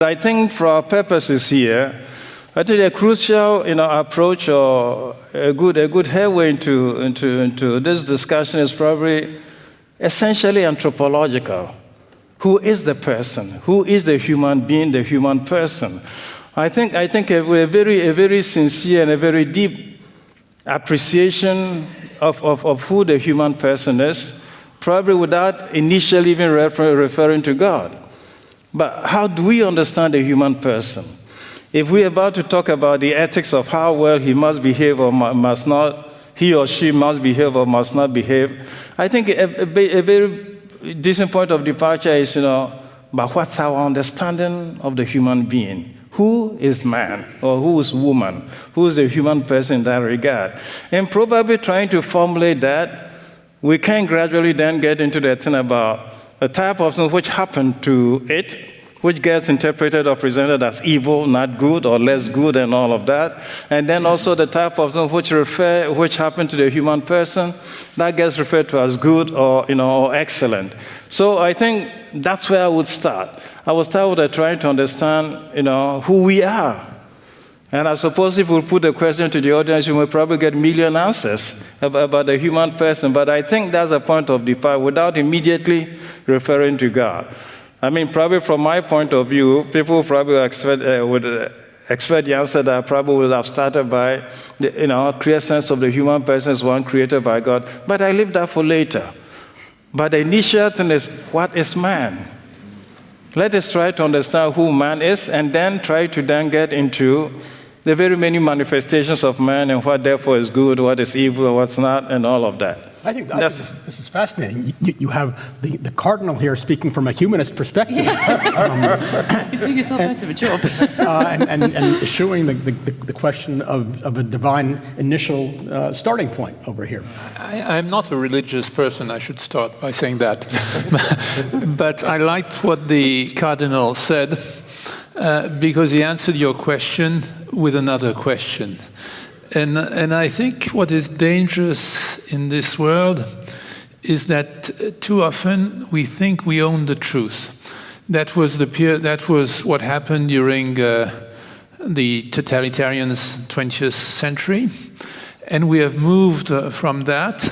I think for our purposes here, I think a crucial you know, approach or a good, a good headway into, into, into this discussion is probably essentially anthropological. Who is the person? Who is the human being, the human person? I think, I think a, a very, a very sincere and a very deep appreciation of, of, of who the human person is, probably without initially even refer, referring to God. But how do we understand a human person? If we're about to talk about the ethics of how well he must behave or must not, he or she must behave or must not behave, I think a, a, a very decent point of departure is, you know, but what's our understanding of the human being? Who is man or who is woman? Who is the human person in that regard? And probably trying to formulate that, we can gradually then get into the thing about the type of which happened to it, which gets interpreted or presented as evil, not good, or less good, and all of that. And then also the type of which refer, which happened to the human person, that gets referred to as good or you know or excellent. So I think that's where I would start. I would start with trying to understand, you know, who we are. And I suppose if we put the question to the audience, you will probably get million answers about, about the human person. But I think that's a point of departure without immediately referring to God. I mean, probably from my point of view, people probably expect, uh, would uh, expect the answer that I probably would have started by, the, you know, clear sense of the human person is one created by God. But I leave that for later. But the initial thing is, what is man? Let us try to understand who man is and then try to then get into the very many manifestations of man and what therefore is good, what is evil, what's not, and all of that. I think, I think this, this, is fascinating. You, you, have the, the cardinal here speaking from a humanist perspective. um, You're doing yourself out of a job. uh, and, and, and issuing the, the, the, question of, of a divine initial uh, starting point over here. I, am not a religious person, I should start by saying that. but I liked what the cardinal said uh, because he answered your question with another question. And, and I think what is dangerous in this world is that too often we think we own the truth. That was, the, that was what happened during uh, the totalitarians 20th century. And we have moved uh, from that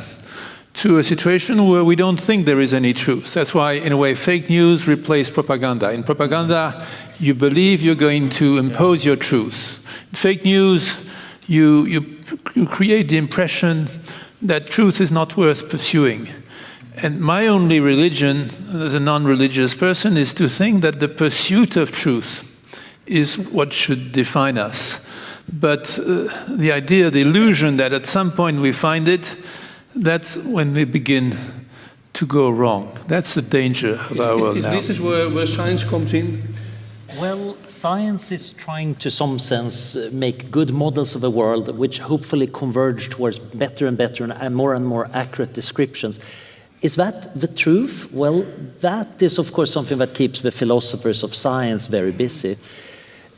to a situation where we don't think there is any truth. That's why, in a way, fake news replaced propaganda. In propaganda, you believe you're going to impose your truth. Fake news, you, you, you create the impression that truth is not worth pursuing. And my only religion, as a non-religious person, is to think that the pursuit of truth is what should define us. But uh, the idea, the illusion that at some point we find it, that's when we begin to go wrong. That's the danger of is, our world is now. This is where, where science comes in. Well, science is trying to some sense uh, make good models of a world which hopefully converge towards better and better and more and more accurate descriptions. Is that the truth? Well, that is of course something that keeps the philosophers of science very busy.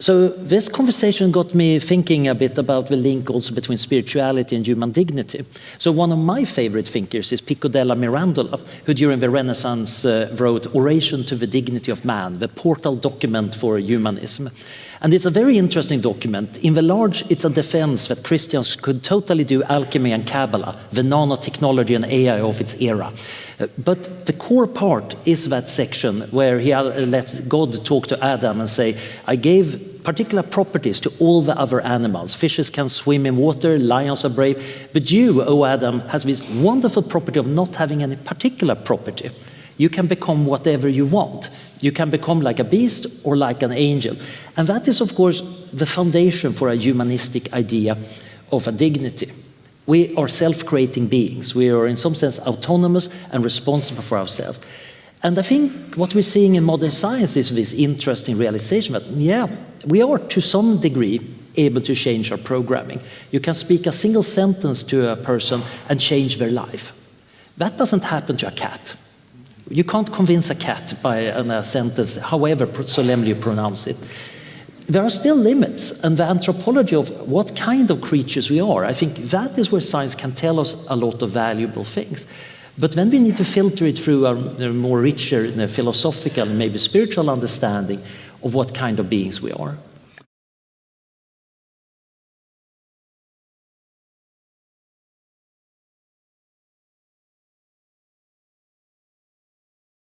So this conversation got me thinking a bit about the link also between spirituality and human dignity. So one of my favorite thinkers is Pico della Mirandola, who during the Renaissance uh, wrote Oration to the Dignity of Man, the portal document for humanism. And it's a very interesting document. In the large, it's a defense that Christians could totally do alchemy and Kabbalah, the nanotechnology and AI of its era. But the core part is that section where he uh, lets God talk to Adam and say, I gave particular properties to all the other animals. Fishes can swim in water, lions are brave. But you, O Adam, has this wonderful property of not having any particular property. You can become whatever you want. You can become like a beast or like an angel. And that is, of course, the foundation for a humanistic idea of a dignity. We are self-creating beings. We are in some sense autonomous and responsible for ourselves. And I think what we're seeing in modern science is this interesting realization that, yeah, we are to some degree able to change our programming. You can speak a single sentence to a person and change their life. That doesn't happen to a cat. You can't convince a cat by a uh, sentence, however solemnly you pronounce it there are still limits and the anthropology of what kind of creatures we are, I think that is where science can tell us a lot of valuable things. But then we need to filter it through a more richer uh, philosophical, maybe spiritual understanding of what kind of beings we are.